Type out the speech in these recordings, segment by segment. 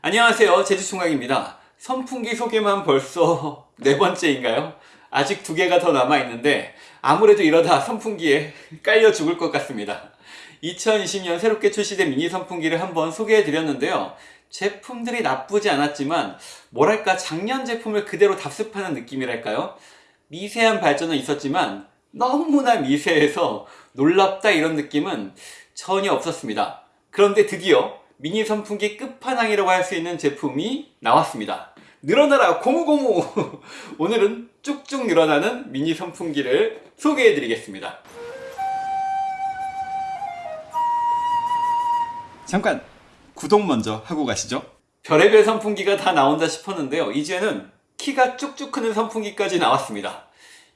안녕하세요. 제주총각입니다. 선풍기 소개만 벌써 네 번째인가요? 아직 두 개가 더 남아있는데 아무래도 이러다 선풍기에 깔려 죽을 것 같습니다. 2020년 새롭게 출시된 미니 선풍기를 한번 소개해 드렸는데요. 제품들이 나쁘지 않았지만 뭐랄까 작년 제품을 그대로 답습하는 느낌이랄까요? 미세한 발전은 있었지만 너무나 미세해서 놀랍다 이런 느낌은 전혀 없었습니다. 그런데 드디어 미니 선풍기 끝판왕이라고 할 수 있는 제품이 나왔습니다. 늘어나라 고무고무! 오늘은 쭉쭉 늘어나는 미니 선풍기를 소개해 드리겠습니다. 잠깐 구독 먼저 하고 가시죠. 별의별 선풍기가 다 나온다 싶었는데요. 이제는 키가 쭉쭉 크는 선풍기까지 나왔습니다.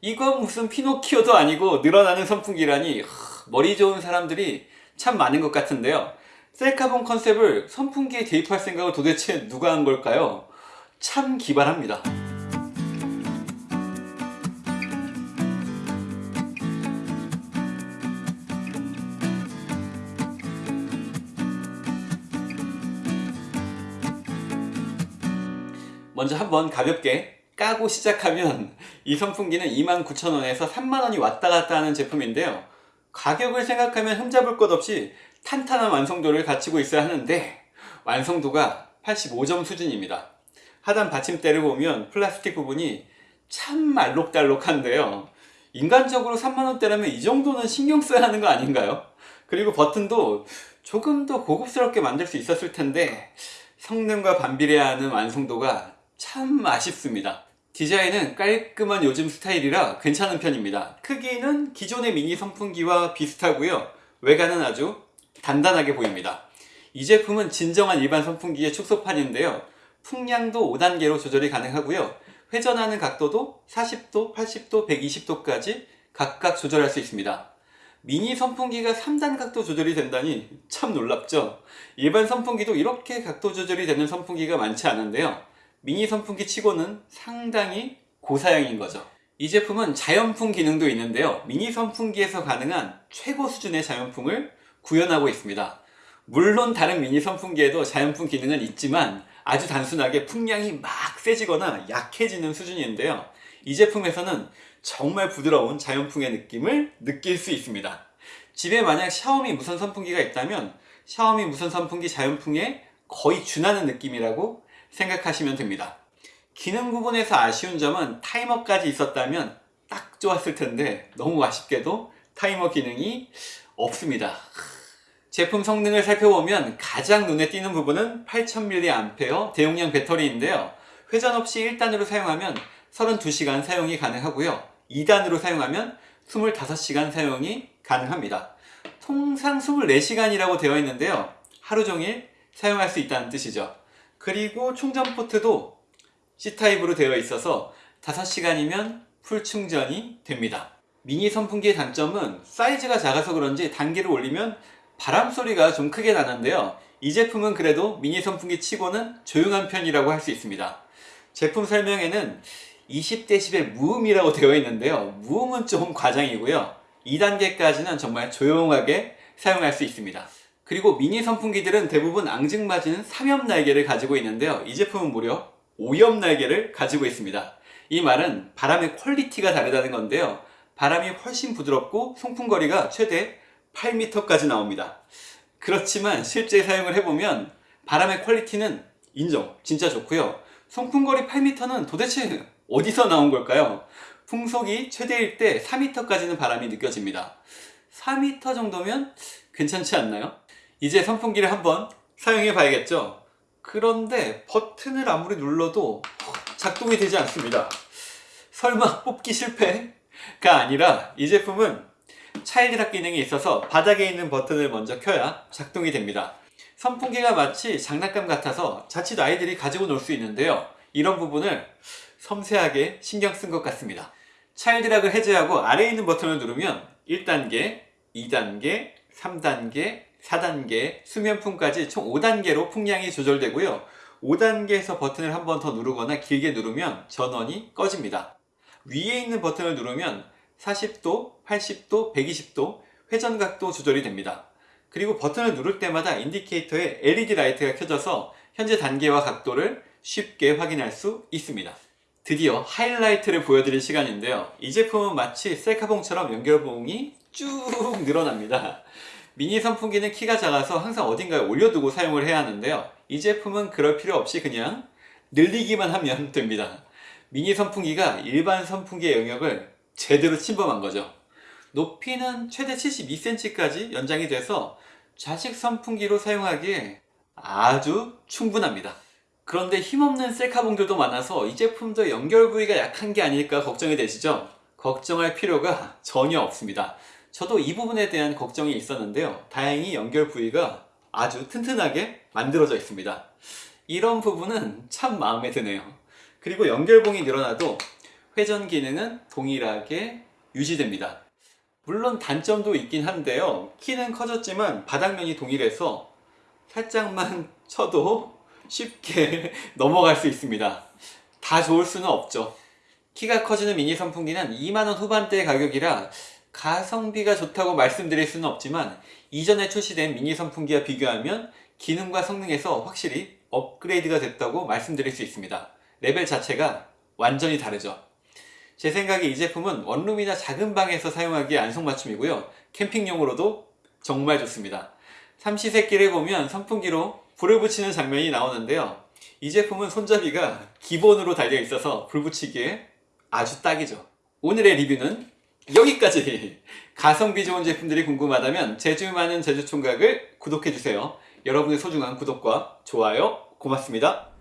이건 무슨 피노키오도 아니고 늘어나는 선풍기라니 하, 머리 좋은 사람들이 참 많은 것 같은데요. 셀카본 컨셉을 선풍기에 대입할 생각을 도대체 누가 한 걸까요? 참 기발합니다. 먼저 한번 가볍게 까고 시작하면 이 선풍기는 29,000원에서 3만원이 왔다 갔다 하는 제품인데요. 가격을 생각하면 흠잡을 것 없이 탄탄한 완성도를 갖추고 있어야 하는데 완성도가 85점 수준입니다. 하단 받침대를 보면 플라스틱 부분이 참 알록달록한데요. 인간적으로 3만원대라면 이 정도는 신경 써야 하는 거 아닌가요? 그리고 버튼도 조금 더 고급스럽게 만들 수 있었을 텐데 성능과 반비례하는 완성도가 참 아쉽습니다. 디자인은 깔끔한 요즘 스타일이라 괜찮은 편입니다. 크기는 기존의 미니 선풍기와 비슷하고요. 외관은 아주 단단하게 보입니다. 이 제품은 진정한 일반 선풍기의 축소판인데요. 풍량도 5단계로 조절이 가능하고요. 회전하는 각도도 40도, 80도, 120도까지 각각 조절할 수 있습니다. 미니 선풍기가 3단 각도 조절이 된다니 참 놀랍죠? 일반 선풍기도 이렇게 각도 조절이 되는 선풍기가 많지 않은데요. 미니 선풍기 치고는 상당히 고사양인 거죠. 이 제품은 자연풍 기능도 있는데요. 미니 선풍기에서 가능한 최고 수준의 자연풍을 구현하고 있습니다. 물론 다른 미니 선풍기에도 자연풍 기능은 있지만 아주 단순하게 풍량이 막 세지거나 약해지는 수준인데요. 이 제품에서는 정말 부드러운 자연풍의 느낌을 느낄 수 있습니다. 집에 만약 샤오미 무선 선풍기가 있다면 샤오미 무선 선풍기 자연풍에 거의 준하는 느낌이라고 생각하시면 됩니다. 기능 부분에서 아쉬운 점은 타이머까지 있었다면 딱 좋았을 텐데 너무 아쉽게도 타이머 기능이 없습니다. 제품 성능을 살펴보면 가장 눈에 띄는 부분은 8000mAh 대용량 배터리인데요. 회전 없이 1단으로 사용하면 32시간 사용이 가능하고요. 2단으로 사용하면 25시간 사용이 가능합니다. 통상 24시간이라고 되어 있는데요. 하루 종일 사용할 수 있다는 뜻이죠. 그리고 충전 포트도 C타입으로 되어 있어서 5시간이면 풀 충전이 됩니다. 미니 선풍기의 단점은 사이즈가 작아서 그런지 단계를 올리면 바람 소리가 좀 크게 나는데요. 이 제품은 그래도 미니 선풍기 치고는 조용한 편이라고 할 수 있습니다. 제품 설명에는 20dB 무음이라고 되어 있는데요. 무음은 좀 과장이고요. 2단계까지는 정말 조용하게 사용할 수 있습니다. 그리고 미니 선풍기들은 대부분 앙증맞은 3엽 날개를 가지고 있는데요. 이 제품은 무려 5엽 날개를 가지고 있습니다. 이 말은 바람의 퀄리티가 다르다는 건데요. 바람이 훨씬 부드럽고 송풍거리가 최대 8m까지 나옵니다. 그렇지만 실제 사용을 해보면 바람의 퀄리티는 인정, 진짜 좋고요. 송풍거리 8m는 도대체 어디서 나온 걸까요? 풍속이 최대일 때 4m까지는 바람이 느껴집니다. 4m 정도면 괜찮지 않나요? 이제 선풍기를 한번 사용해 봐야겠죠? 그런데 버튼을 아무리 눌러도 작동이 되지 않습니다. 설마 뽑기 실패가 아니라 이 제품은 차일드락 기능이 있어서 바닥에 있는 버튼을 먼저 켜야 작동이 됩니다. 선풍기가 마치 장난감 같아서 자칫 아이들이 가지고 놀 수 있는데요. 이런 부분을 섬세하게 신경 쓴 것 같습니다. 차일드락을 해제하고 아래에 있는 버튼을 누르면 1단계, 2단계, 3단계, 4단계, 수면풍까지 총 5단계로 풍량이 조절되고요. 5단계에서 버튼을 한 번 더 누르거나 길게 누르면 전원이 꺼집니다. 위에 있는 버튼을 누르면 40도, 80도, 120도 회전각도 조절이 됩니다. 그리고 버튼을 누를 때마다 인디케이터에 LED 라이트가 켜져서 현재 단계와 각도를 쉽게 확인할 수 있습니다. 드디어 하이라이트를 보여드릴 시간인데요. 이 제품은 마치 셀카봉처럼 연결봉이 쭉 늘어납니다. 미니 선풍기는 키가 작아서 항상 어딘가에 올려두고 사용을 해야 하는데요. 이 제품은 그럴 필요 없이 그냥 늘리기만 하면 됩니다. 미니 선풍기가 일반 선풍기의 영역을 제대로 침범한 거죠. 높이는 최대 72cm까지 연장이 돼서 좌식 선풍기로 사용하기에 아주 충분합니다. 그런데 힘없는 셀카 봉들도 많아서 이 제품도 연결 부위가 약한 게 아닐까 걱정이 되시죠? 걱정할 필요가 전혀 없습니다. 저도 이 부분에 대한 걱정이 있었는데요. 다행히 연결 부위가 아주 튼튼하게 만들어져 있습니다. 이런 부분은 참 마음에 드네요. 그리고 연결봉이 늘어나도 회전 기능은 동일하게 유지됩니다. 물론 단점도 있긴 한데요. 키는 커졌지만 바닥면이 동일해서 살짝만 쳐도 쉽게 넘어갈 수 있습니다. 다 좋을 수는 없죠. 키가 커지는 미니 선풍기는 2만원 후반대 가격이라 가성비가 좋다고 말씀드릴 수는 없지만 이전에 출시된 미니 선풍기와 비교하면 기능과 성능에서 확실히 업그레이드가 됐다고 말씀드릴 수 있습니다. 레벨 자체가 완전히 다르죠. 제 생각에 이 제품은 원룸이나 작은 방에서 사용하기에 안성맞춤이고요. 캠핑용으로도 정말 좋습니다. 삼시세끼를 보면 선풍기로 불을 붙이는 장면이 나오는데요. 이 제품은 손잡이가 기본으로 달려 있어서 불 붙이기에 아주 딱이죠. 오늘의 리뷰는 여기까지! 가성비 좋은 제품들이 궁금하다면 제주 많은 제주총각을 구독해주세요. 여러분의 소중한 구독과 좋아요 고맙습니다.